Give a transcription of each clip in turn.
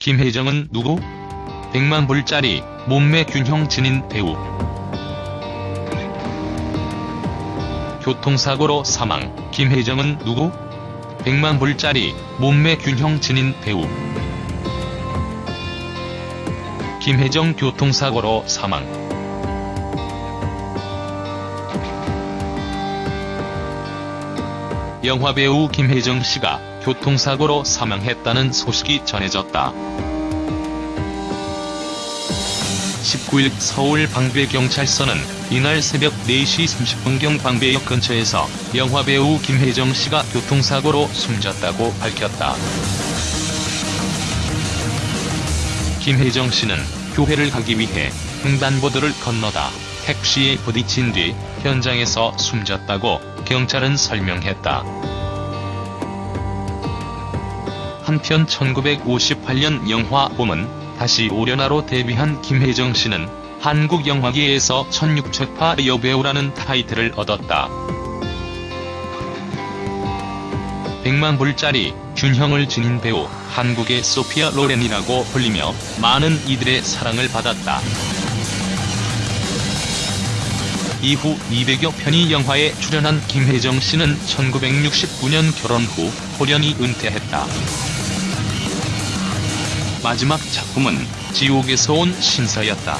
김혜정은 누구? 100만 불짜리 몸매 균형 지닌 배우. 교통사고로 사망. 김혜정은 누구? 100만 불짜리 몸매 균형 지닌 배우. 김혜정 교통사고로 사망. 영화배우 김혜정 씨가 교통사고로 사망했다는 소식이 전해졌다. 19일 서울 방배경찰서는 이날 새벽 4시 30분경 방배역 근처에서 영화배우 김혜정 씨가 교통사고로 숨졌다고 밝혔다. 김혜정 씨는 교회를 가기 위해 횡단보도를 건너다 택시에 부딪힌 뒤 현장에서 숨졌다고 경찰은 설명했다. 한편 1958년 영화 봄은 다시 오려나로 데뷔한 김혜정 씨는 한국 영화계에서 1600파 여배우라는 타이틀을 얻었다. 100만 불짜리 균형을 지닌 배우 한국의 소피아 로렌이라고 불리며 많은 이들의 사랑을 받았다. 이후 200여 편의 영화에 출연한 김혜정 씨는 1969년 결혼 후 홀연히 은퇴했다. 마지막 작품은 지옥에서 온 신사였다.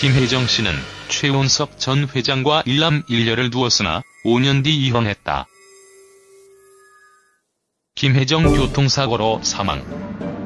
김혜정 씨는 최운석 전 회장과 일남 일녀를 두었으나 5년 뒤 이혼했다. 김혜정 교통사고로 사망.